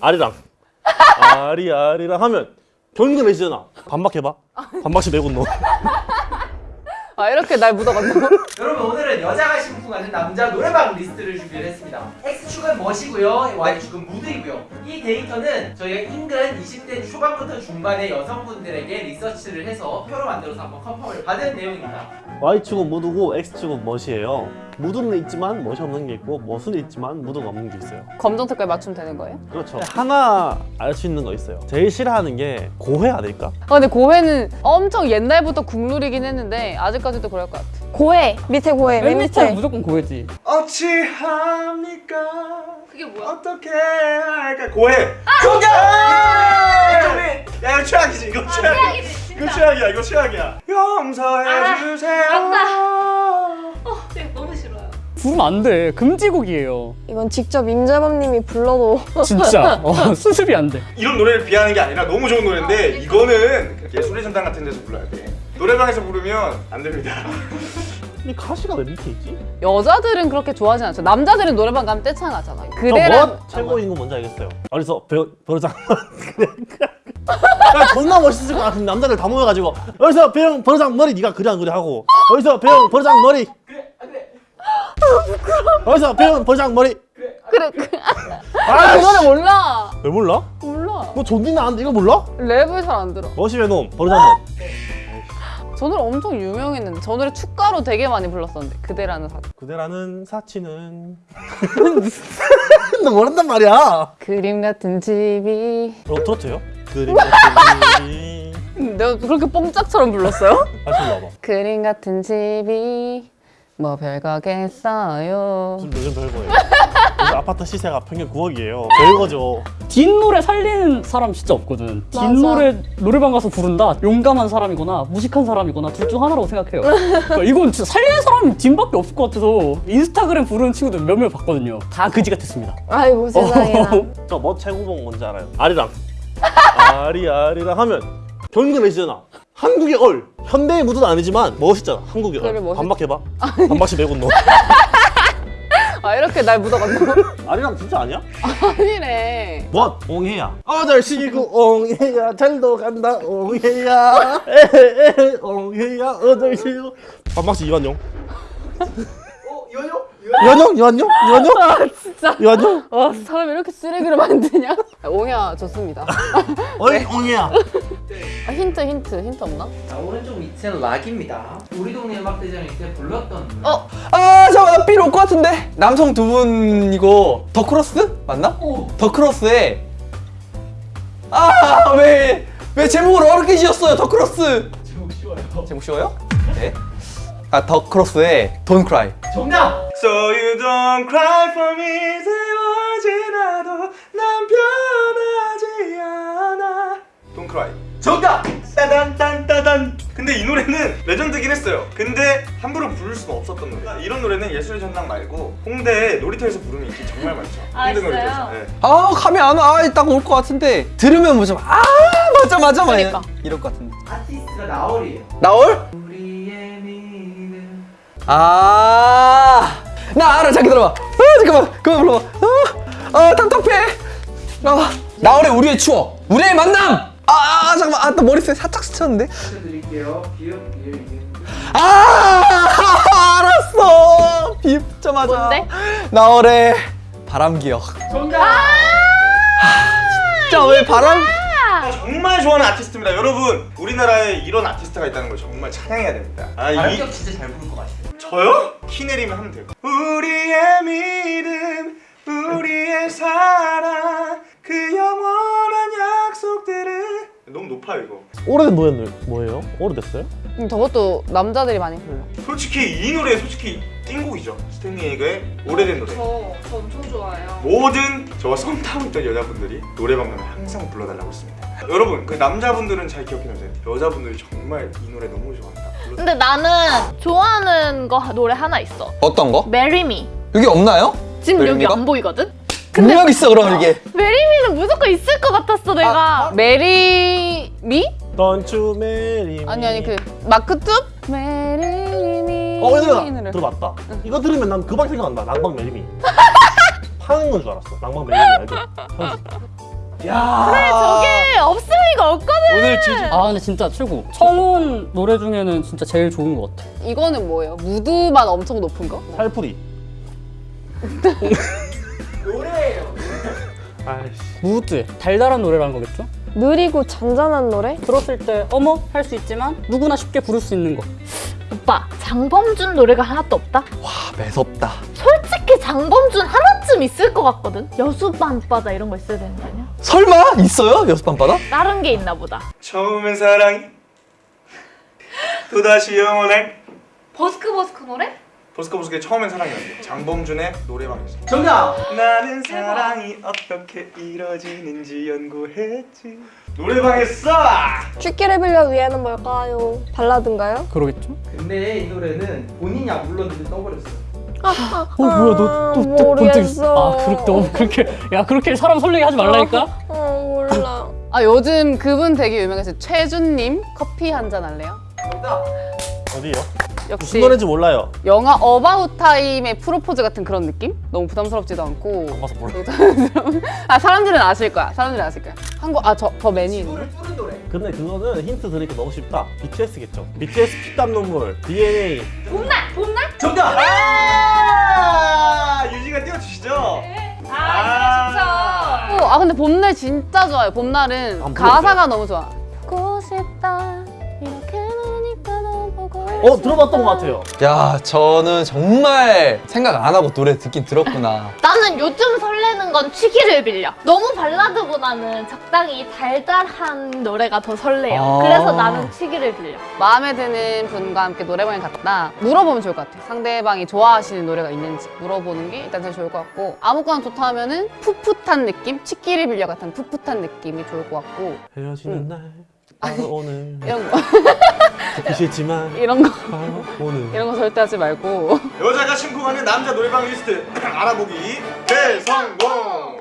아리랑. 아리 아리랑 하면 경기가 내시잖아. 반박해봐. 반박시 매국노. 아 이렇게 날 묻어간다고? 여러분 오늘은 여자가 심 쿵하는 남자 노래방 리스트를 준비를 했습니다. X축은 멋이고요 Y축은 무드이고요. 이 데이터는 저희가 인근 20대 초반부터 중반의 여성분들에게 리서치를 해서 표로 만들어서 한번 confirm을 받은 내용입니다. Y축은 무드고 X축은 멋이에요. 무드는 있지만 멋이 없는 게 있고 멋은 있지만 무드가 없는 게 있어요. 검정 색깔 맞추면 되는 거예요? 그렇죠. 하나 알 수 있는 거 있어요. 제일 싫어하는 게 고회 아닐까? 아 근데 고해는 엄청 옛날부터 국룰이긴 했는데 아직까지도 그럴 것 같아 고해 밑에 고해 맨 맨 밑에 무조건 고해지. 어찌합니까? 그게 뭐야? 어떻게 할까? 고해. 정답! 야 이거 최악이지. 이거 최악이야. 이거 최악이야. 이거 최악이야. 용서해 주세요. 부르면 안 돼. 금지곡이에요. 이건 직접 임재범님이 불러도 진짜. 어, 수습이 안 돼. 이런 노래를 비하하는 게 아니라 너무 좋은 노래인데 이거는 예술의 전당 같은 데서 불러야 돼. 노래방에서 부르면 안 됩니다. 근데 가시가 왜 밑에 있지? 여자들은 그렇게 좋아하진 않죠. 남자들은 노래방 가면 떼창하잖아 저 그래랑 멋 최고인 거 뭔지 알겠어요. 어디서? 벼, 버르장. 야 존나 멋있을 것 같은데 남자들 다 모여가지고 어디서 배영 버르장 머리 네가 그래 안 그래 하고 어디서 배영 버르장 머리? 그래 안 그래. 어디서 배영 버르장 머리? 그래 그, 아그 노래 몰라. 왜 몰라? 몰라. 너 존나 나는데 이거 몰라? 랩을 잘 안 들어. 멋이의 놈 버르장 놈 저 노래 엄청 유명했는데 저 노래 축가로 되게 많이 불렀었는데 그대라는 사람 그대라는 사치는 너 모른단 말이야. 그림 같은 집이. 어, 트로트요? 그림 같은 집이. 내가 그렇게 뽕짝처럼 불렀어요? 다시 불러봐. 그림 같은 집이 뭐 별거겠어요. 지금 요즘 별거예요 아파트 시세가 평균 9억이에요 별거죠 뒷노래 살리는 사람 진짜 없거든. 맞아. 뒷노래 노래방 가서 부른다. 용감한 사람이거나 무식한 사람이거나 둘 중 하나라고 생각해요. 그러니까 이건 진짜 살리는 사람이 딘밖에 없을 것 같아서 인스타그램 부르는 친구들 몇몇 봤거든요. 다 그지 같았습니다. 아이고 세상에나 저뭐 최고봉 뭔지 알아요? 아리랑 아리 아리랑 하면 내시잖아 한국의 얼 현대의 무드는 아니지만 멋있잖아 한국의 얼 반박해봐 반박시 내군 너 아 이렇게 날 묻어간다고? 아리랑 진짜 아니야? 아니래 뭐? 옹해야 어절 시고 옹해야 잘도 간다 옹해야 에헤 옹해야 어절 시고 반박시 이완용 어? 이완용? 이완용? 이완용? 아 진짜 이완용? 와 사람 이렇게 쓰레기로 만드냐? 아, 옹야 좋습니다 어이 옹헤야 아, 힌트 힌트 힌트 없나? 자 오른쪽 밑은 락입니다. 우리 동네 음악대전일 때 불렀던 어? 아 잠깐만 삘올것 같은데? 남성 두 분이고 더 크로스? 맞나? 더 크로스에. 아왜왜 왜 제목을 어렵게 지었어요 더 크로스? 제목 쉬워요. 제목 쉬워요? 네 아 더 크로스의 Don't Cry. 정답! So you don't cry for me 세워지나도 난 변하지 않아. Don't cry 정답! 따단 딴 따단 근데 이 노래는 레전드긴 했어요 근데 함부로 부를 수는 없었던 노래 이런 노래는 예술의 전당 말고 홍대 놀이터에서 부르면 인기 정말 많죠 아, 홍대 진짜요? 놀이터에서 네. 아 감이 안와딱올 것 같은데 들으면 뭐좀아 맞아 맞아 맞아 그러니까. 이럴 것 같은데 아티스트가 나얼이에요 나올? 우리의 믿음 아, 나 알아. 자, 기다려봐. 아, 잠깐만. 그만 불러봐. 아, 아 답답해. 아, 나월의 우리의 추억. 우리의 만남. 아, 아 잠깐만. 아, 나 머릿속에 살짝 스쳤는데. 드릴게요 비읍 비읍 아, 알았어. 비입자마자. 뭔데? 나월의 바람 기억. 정답! 진짜 왜 바람? 아, 정말 좋아하는 아티스트입니다 여러분 우리나라에 이런 아티스트가 있다는 걸 정말 찬양해야 됩니다 아, 이, 발음격 진짜 잘 부를 것 같아요 저요? 키 내리면 하면 돼요 우리의 믿음 우리의 사랑 그 약속들을 너무 높아요 이거 오래된 노래는 뭐예요? 오래됐어요? 음, 저것도 남자들이 많이 불러 솔직히 이 노래 솔직히 띵곡이죠 스탠리에게 오래된 노래 저, 저 엄청 좋아해요 모든 저와 썸 타고 있던 여자분들이 노래방 가면 항상 불러달라고 했습니다 여러분 그 남자분들은 잘 기억해 놓으세요 여자분들이 정말 이 노래 너무 좋아한다 불러- 근데 나는 좋아하는 거 노래 하나 있어. 어떤 거? Me. 여기 없나요? 지금 여기 Marry me가? 안 보이거든? 분명 있어 그럼 이게. Me는 무조건 있을 것 같았어 내가. Marry me? Marry me 아니 아니 그 마크툽? Marry me 어, 얘들아 들어봤다. 이거 들으면 난 그 방 생각난다. 난방 매림이. 파는 건 줄 알았어. 낭만 매력이 알죠? 야. 그래 저게 없을 리가 없거든. 오늘 주제 아 근데 진짜 최고. 청혼 노래 중에는 진짜 제일 좋은 것 같아. 이거는 뭐예요? 무드만 엄청 높은 거? 살풀이. 노래예요. 아이씨. 무드 달달한 노래라는 거겠죠? 느리고 잔잔한 노래? 들었을 때 어머 할 수 있지만 누구나 쉽게 부를 수 있는 거. 오빠 장범준 노래가 하나도 없다. 와 매섭다 솔직히 장범준 하나쯤 있을 것 같거든. 여수 밤바다 이런 거 있어야 되는 거 아니야? 설마 있어요 여섯 밤바다? 다른 게 있나 보다. 처음엔 사랑이 또다시 영원할 버스크 버스크 노래? 버스커버스커의 처음엔 사랑이었는데 장범준의 노래방에서 정답. 나는 사랑이 어떻게 이루어지는지 연구했지 노래방에서 쥐끼를 빌려 위에는 뭘까요? 발라드인가요? 그러겠죠? 근데 이 노래는 본인이 안 불렀는데 떠버렸어요. 어 뭐야 너또본적 있어? 아 그렇게 너무 그렇게 야 그렇게 사람 설레게 하지 말라니까. 어 몰라 아 요즘 그분 되게 유명해서 최준님 커피 한 잔 할래요? 정답. 어디요? 역시 무슨 노래인지 몰라요. 영화 About Time의 프로포즈 같은 그런 느낌? 너무 부담스럽지도 않고 봐서 몰라. 아 사람들은 아실 거야 사람들은 아실 거야 한국 아저 있네 이거를 뚫은 노래. 근데 그거는 힌트 드리기 너무 쉽다. BTS겠죠. BTS 피땀 눈물, DNA. 정답. 아 유지가 띄워주시죠 아, 어, 아 근데 봄날 진짜 좋아요 봄날은 안 가사가 너무 좋아 보고 싶다 어 들어봤던 것 같아요. 야 저는 정말 생각 안 하고 노래 듣긴 들었구나 나는 요즘 설레는 건 취기를 빌려. 너무 발라드보다는 적당히 달달한 노래가 더 설레요. 아. 그래서 나는 취기를 빌려. 마음에 드는 분과 함께 노래방에 갔다 물어보면 좋을 것 같아 상대방이 좋아하시는 노래가 있는지 물어보는 게 일단 제일 좋을 것 같고 아무거나 좋다 하면은 풋풋한 느낌? 치키를 빌려 같은 풋풋한 느낌이 좋을 것 같고 헤어지는 날. 바로 오늘. 이런 거 듣기 싫지만 이런 거. 오늘. 이런 거 절대 하지 말고. 여자가 심쿵하는 남자 노래방 리스트 알아보기 대성공